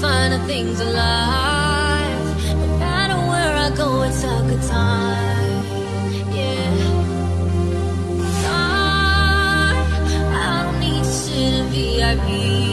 finer things alive. No matter where I go, it's a good time. Yeah. I, I don't need to sit in VIP.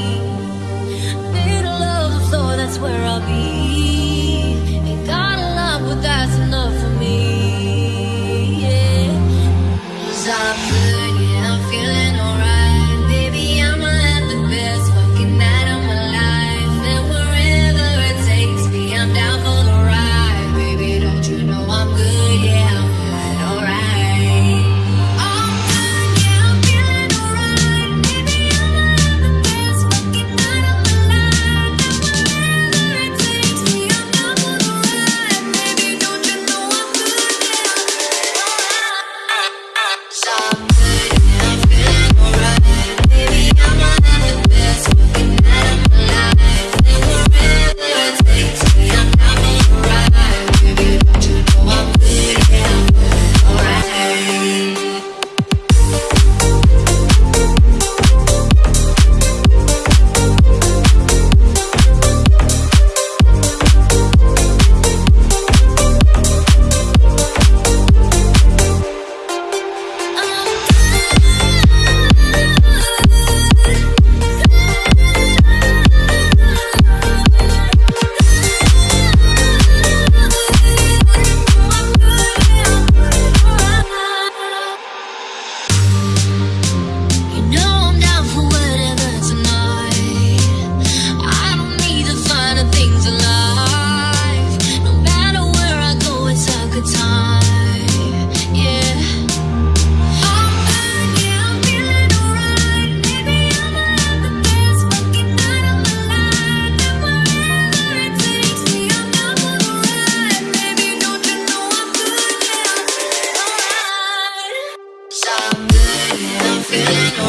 Thank you.